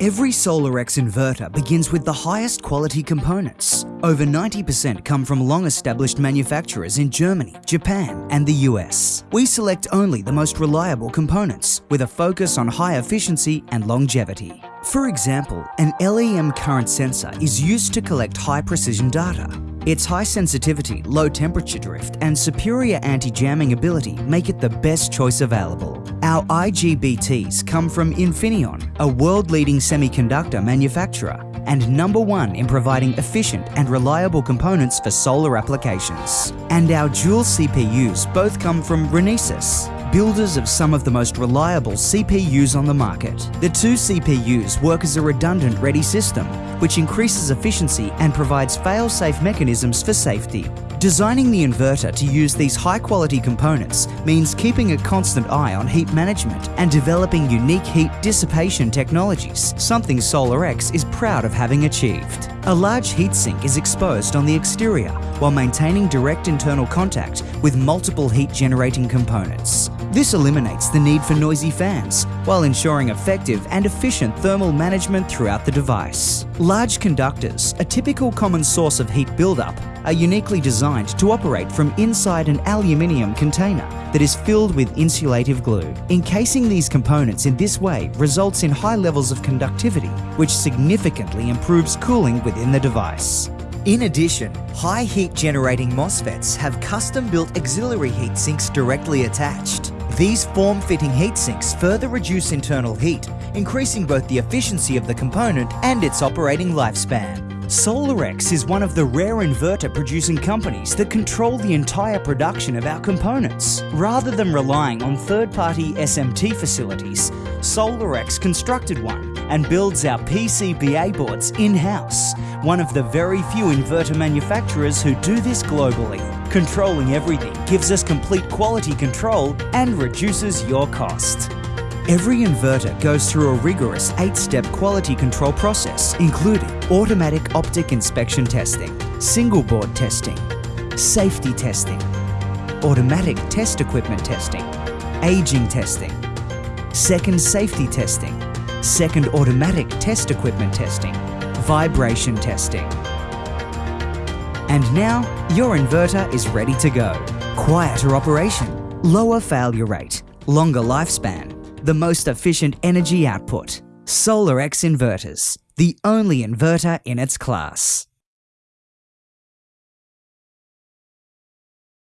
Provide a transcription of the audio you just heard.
Every SolarX inverter begins with the highest quality components. Over 90% come from long-established manufacturers in Germany, Japan and the US. We select only the most reliable components with a focus on high efficiency and longevity. For example, an LEM current sensor is used to collect high-precision data. Its high sensitivity, low temperature drift and superior anti-jamming ability make it the best choice available. Our IGBTs come from Infineon, a world-leading semiconductor manufacturer and number one in providing efficient and reliable components for solar applications. And our dual CPUs both come from Renesas, builders of some of the most reliable CPUs on the market. The two CPUs work as a redundant ready system, which increases efficiency and provides fail-safe mechanisms for safety. Designing the inverter to use these high-quality components means keeping a constant eye on heat management and developing unique heat dissipation technologies, something SolarX is proud of having achieved. A large heatsink is exposed on the exterior while maintaining direct internal contact with multiple heat-generating components. This eliminates the need for noisy fans while ensuring effective and efficient thermal management throughout the device. Large conductors, a typical common source of heat buildup, are uniquely designed to operate from inside an aluminium container that is filled with insulative glue. Encasing these components in this way results in high levels of conductivity, which significantly improves cooling within the device. In addition, high heat generating MOSFETs have custom built auxiliary heat sinks directly attached. These form-fitting heat sinks further reduce internal heat, increasing both the efficiency of the component and its operating lifespan. SolarX is one of the rare inverter producing companies that control the entire production of our components. Rather than relying on third-party SMT facilities, SolarX constructed one and builds our PCBA boards in-house, one of the very few inverter manufacturers who do this globally. Controlling everything gives us complete quality control and reduces your cost. Every inverter goes through a rigorous 8-step quality control process, including automatic optic inspection testing, single board testing, safety testing, automatic test equipment testing, aging testing, second safety testing, second automatic test equipment testing, vibration testing. And now, your inverter is ready to go. Quieter operation, lower failure rate, longer lifespan, the most efficient energy output. SolarX Inverters, the only inverter in its class.